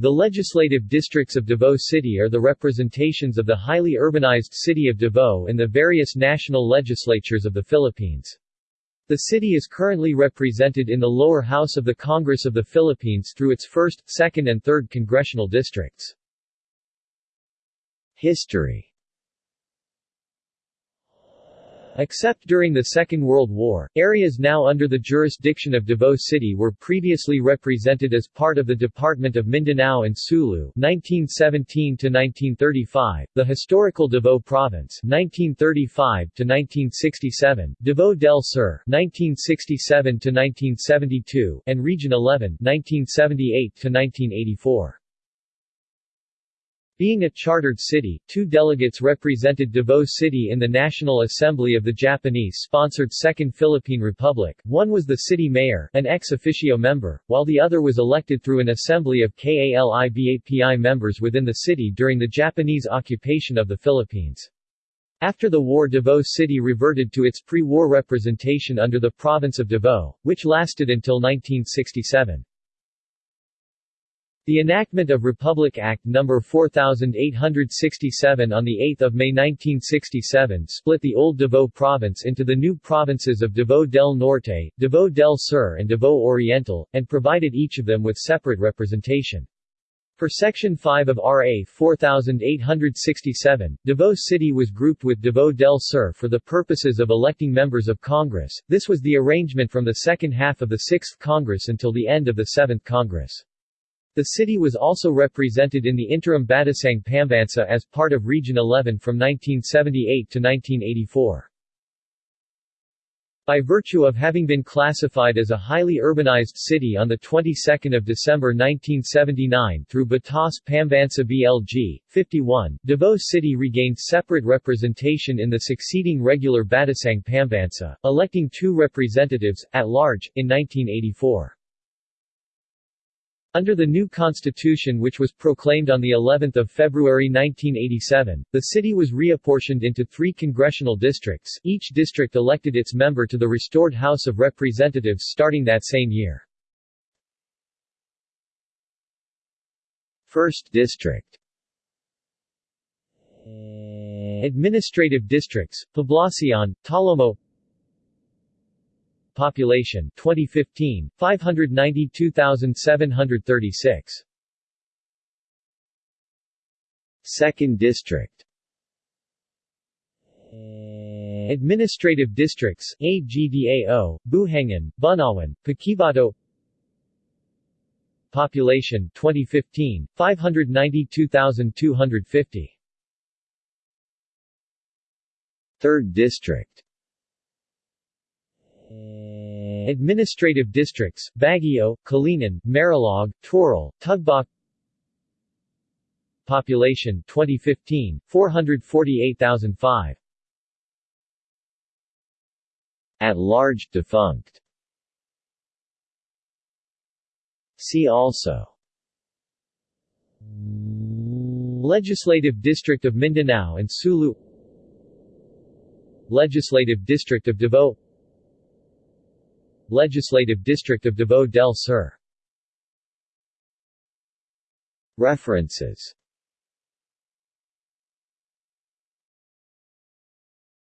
The legislative districts of Davao City are the representations of the highly urbanized city of Davao in the various national legislatures of the Philippines. The city is currently represented in the lower house of the Congress of the Philippines through its 1st, 2nd and 3rd congressional districts. History Except during the Second World War, areas now under the jurisdiction of Davao City were previously represented as part of the Department of Mindanao and Sulu 1917–1935, the historical Davao Province 1935–1967, Davao del Sur 1967–1972, and Region 11 1978–1984. Being a chartered city, two delegates represented Davao City in the National Assembly of the Japanese-sponsored Second Philippine Republic, one was the city mayor, an ex officio member, while the other was elected through an assembly of KALIBAPI members within the city during the Japanese occupation of the Philippines. After the war Davao City reverted to its pre-war representation under the province of Davao, which lasted until 1967. The enactment of Republic Act No. 4867 on 8 May 1967 split the old Davao Province into the new provinces of Davao del Norte, Davao del Sur and Davao Oriental, and provided each of them with separate representation. For Section 5 of RA 4867, Davao City was grouped with Davao del Sur for the purposes of electing members of Congress. This was the arrangement from the second half of the 6th Congress until the end of the 7th Congress. The city was also represented in the interim Batasang Pambansa as part of Region 11 from 1978 to 1984. By virtue of having been classified as a highly urbanized city on the 22nd of December 1979 through Batas Pambansa BLG 51, Davao City regained separate representation in the succeeding regular Batasang Pambansa, electing two representatives at large in 1984. Under the new constitution which was proclaimed on the 11th of February 1987, the city was reapportioned into three congressional districts, each district elected its member to the restored House of Representatives starting that same year. 1st District Administrative districts, Poblacion, Talomo Population 2015 592,736 Second District. Administrative Districts AGDAO, Buhangin, Bunawan, Paquibato Population 2015 592,250 Third District Administrative districts, Baguio, Kalinan, Marilog, Toril, Tugbok Population 2015, 448,005 At large, defunct. See also. Legislative District of Mindanao and Sulu. Legislative District of Davao Legislative District of Davao del Sur. References